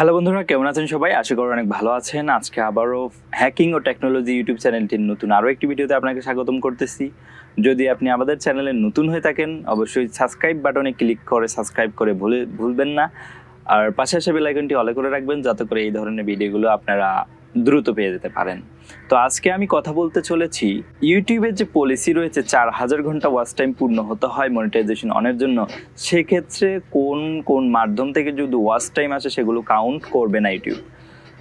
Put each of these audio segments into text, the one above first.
Hello বন্ধুরা, কেমন আছেন সবাই? আশা করি অনেক ভালো আছেন। আজকে আবারও হ্যাকিং ও টেকনোলজি ইউটিউব চ্যানেলটির নতুন আরও একটি ভিডিওতে আপনাকে স্বাগতম করতেছি। যদি আপনি আমাদের চ্যানেলে নতুন হয়ে থাকেন, অবশ্যই সাবস্ক্রাইব বাটনে ক্লিক করে সাবস্ক্রাইব করে ভুলে ভুলবেন না। আর পাশে আসে বেলাইকনটি অলে করে রাখবেন, যাতে করে এই ধরনের ভিডিওগুলো আপনারা দ্রুত পেয়ে যেতে পারেন। তো আজকে আমি কথা বলতে চলেছি ইউটিউবের যে পলিসি রয়েছে, চার হাজার ঘণ্টা ওয়াচ টাইম পূর্ণ হতে হয় মনিটাইজেশন অনের জন্য। সেক্ষেত্রে কোন কোন মাধ্যম থেকে যদি ওয়াচ টাইম আসে, সেগুলো কাউন্ট করবে না ইউটিউব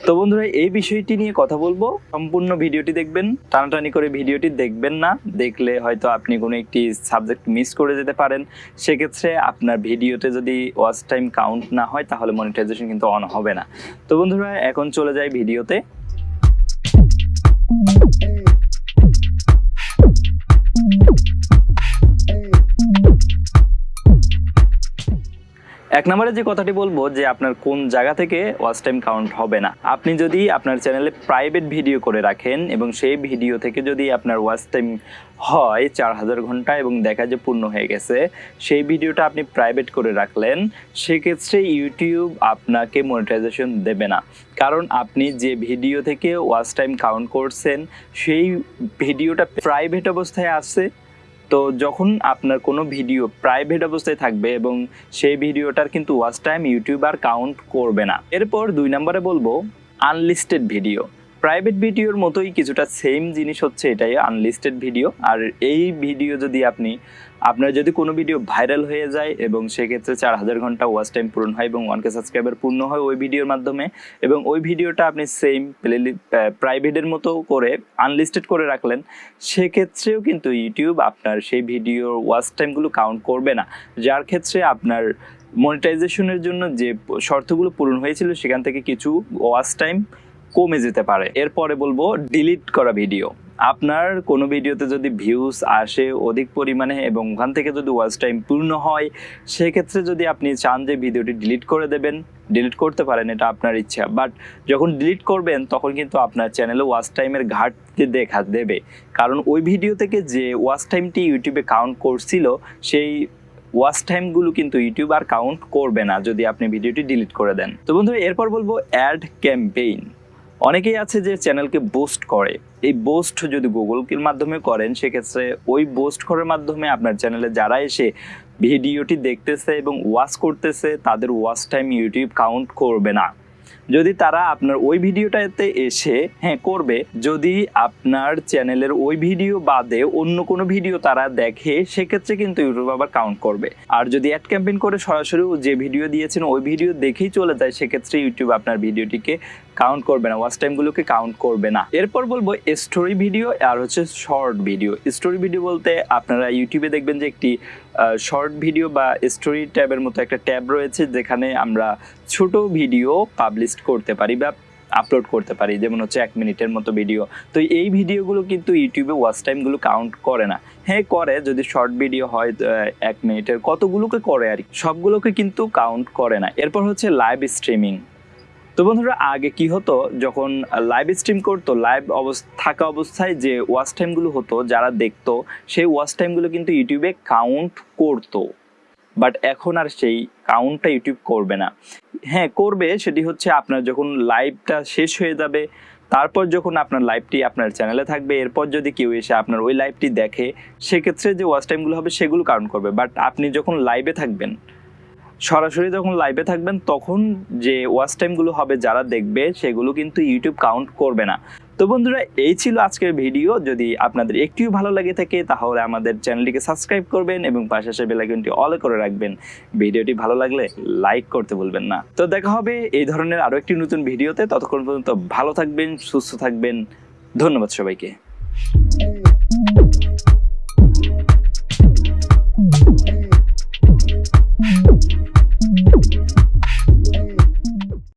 তো বন্ধুরা, এই বিষয়টি নিয়ে কথা বলব। সম্পূর্ণ ভিডিওটি দেখবেন, টানাটানি করে ভিডিওটি দেখবেন না। দেখলে হয়তো আপনি কোনো একটি সাবজেক্ট মিস করে যেতে পারেন। সেক্ষেত্রে আপনার ভিডিওতে যদি ওয়াচ টাইম কাউন্ট না হয়, তাহলে মনিটাইজেশন কিন্তু অন হবে না। তো বন্ধুরা, এখন চলে যাই ভিডিওতে। Hey. এক নম্বরে যে কথাটি বলব যে আপনার কোন জায়গা থেকে ওয়াচ টাইম কাউন্ট হবে না। আপনি যদি আপনার চ্যানেলে প্রাইভেট ভিডিও করে রাখেন এবং সেই ভিডিও থেকে যদি আপনার ওয়াচ টাইম হয় চার হাজার ঘণ্টা এবং দেখা যে পূর্ণ হয়ে গেছে, সেই ভিডিওটা আপনি প্রাইভেট করে রাখলেন, সেক্ষেত্রে ইউটিউব আপনাকে মনিটাইজেশন দেবে না। কারণ আপনি যে ভিডিও থেকে ওয়াচ টাইম কাউন্ট করছেন, সেই ভিডিওটা প্রাইভেট অবস্থায় আছে তো যখন আপনার কোনো ভিডিও প্রাইভেট অবস্থায় থাকবে এবং সেই ভিডিওটার কিন্তু ওয়াচ টাইম ইউটিউব আর কাউন্ট করবে না। এরপর দুই নম্বরে বলব আনলিস্টেড ভিডিও প্রাইভেট ভিডিওর মতোই কিছুটা সেম জিনিস হচ্ছে এটাই আনলিস্টেড ভিডিও আর এই ভিডিও যদি আপনি, আপনার যদি কোনো ভিডিও ভাইরাল হয়ে যায় এবং সেক্ষেত্রে চার হাজার ঘণ্টা ওয়াচ টাইম পূরণ হয় এবং ওয়ান কে সাবস্ক্রাইবার পূর্ণ হয় ওই ভিডিওর মাধ্যমে, এবং ওই ভিডিওটা আপনি সেম প্লে প্রাইভেটের মতো করে আনলিস্টেড করে রাখলেন, সেক্ষেত্রেও কিন্তু ইউটিউব আপনার সেই ভিডিওর ওয়াচ টাইমগুলো কাউন্ট করবে না। যার ক্ষেত্রে আপনার মনিটাইজেশনের জন্য যে শর্তগুলো পূরণ হয়েছিল, সেখান থেকে কিছু ওয়াচ টাইম কমে যেতে পারে। এরপরে বলব ডিলিট করা ভিডিও আপনার কোনো ভিডিওতে যদি ভিউজ আসে অধিক পরিমাণে এবং ওখান থেকে যদি ওয়াচ টাইম পূর্ণ হয়, সেক্ষেত্রে যদি আপনি চান যে ভিডিওটি ডিলিট করে দেবেন ডিলিট করতে পারেন, এটা আপনার ইচ্ছা। বাট যখন ডিলিট করবেন, তখন কিন্তু আপনার চ্যানেলে ওয়াচ টাইমের ঘাটতি দেখা দেবে। কারণ ওই ভিডিও থেকে যে ওয়াচ টাইমটি ইউটিউবে কাউন্ট করছিল, সেই ওয়াচ টাইমগুলো কিন্তু ইউটিউব আর কাউন্ট করবে না যদি আপনি ভিডিওটি ডিলিট করে দেন। তো বন্ধু এরপর বলব অ্যাড ক্যাম্পেইন অনেকেই আছে যে চ্যানেলকে বোস্ট করে। এই বোস্ট যদি গুগলের মাধ্যমে করেন, সেক্ষেত্রে ওই বোস্ট করার মাধ্যমে আপনার চ্যানেলে যারা এসে ভিডিওটি দেখতেছে এবং ওয়াচ করতেছে, তাদের ওয়াচ টাইম ইউটিউব কাউন্ট করবে না। যদি তারা আপনার ওই ভিডিওটাতে এসে হ্যাঁ করবে, যদি আপনার চ্যানেলের ওই ভিডিও বাদে অন্য কোনো ভিডিও তারা দেখে, সেক্ষেত্রে কিন্তু ইউটিউব আবার কাউন্ট করবে। আর যদি অ্যাড ক্যাম্পেইন করে, সরাসরি যে ভিডিও দিয়েছেন, ওই ভিডিও দেখেই চলে যায়, সেক্ষেত্রে ইউটিউব আপনার ভিডিওটিকে কাউন্ট করবে না ওয়াচ টাইমগুলোকে কাউন্ট করবে না। এরপর বলব স্টোরি ভিডিও আর হচ্ছে শর্ট ভিডিও স্টোরি ভিডিও বলতে আপনারা ইউটিউবে দেখবেন যে একটি শর্ট ভিডিও বা স্টোরি ট্যাবের মতো একটা ট্যাব রয়েছে যেখানে আমরা ছোট ভিডিও পাবলিশ করতে পারি বা আপলোড করতে পারি, যেমন হচ্ছে এক মিনিটের মতো ভিডিও তো এই ভিডিওগুলো কিন্তু ইউটিউবে ওয়াচ টাইমগুলো কাউন্ট করে না। হ্যাঁ করে, যদি শর্ট ভিডিও হয় এক মিনিটের কতগুলোকে করে আর সবগুলোকে কিন্তু কাউন্ট করে না। এরপর হচ্ছে লাইভ স্ট্রিমিং তো বন্ধুরা, আগে কি হতো? যখন লাইভ স্ট্রিম করতো লাইভ অবস্থা থাকা অবস্থায় যে ওয়াচ টাইমগুলো হতো, যারা দেখতো, সেই ওয়াচ টাইমগুলো কিন্তু ইউটিউবে কাউন্ট করতো। বাট এখন আর সেই কাউন্টটা ইউটিউব করবে না। হ্যাঁ করবে, সেটি হচ্ছে আপনার যখন লাইভটা শেষ হয়ে যাবে, তারপর যখন আপনার লাইভটি আপনার চ্যানেলে থাকবে, এরপর যদি কেউ এসে আপনার ওই লাইভটি দেখে, সেক্ষেত্রে যে ওয়াচ টাইমগুলো হবে, সেগুলো কাউন্ট করবে। বাট আপনি যখন লাইভে থাকবেন সরাসরি যখন লাইভে থাকবেন, তখন যে ওয়াচ টাইমগুলো হবে, যারা দেখবে, সেগুলো কিন্তু ইউটিউব কাউন্ট করবে না। তো বন্ধুরা, এই ছিল আজকের ভিডিও যদি আপনাদের একটিও ভালো লাগে থাকে, তাহলে আমাদের চ্যানেলটিকে সাবস্ক্রাইব করবেন এবং পাশে আসে বেলাইকনটি অল করে রাখবেন। ভিডিওটি ভালো লাগলে লাইক করতে ভুলবেন না। তো দেখা হবে এই ধরনের আরও একটি নতুন ভিডিওতে ততক্ষণ পর্যন্ত ভালো থাকবেন, সুস্থ থাকবেন। ধন্যবাদ সবাইকে।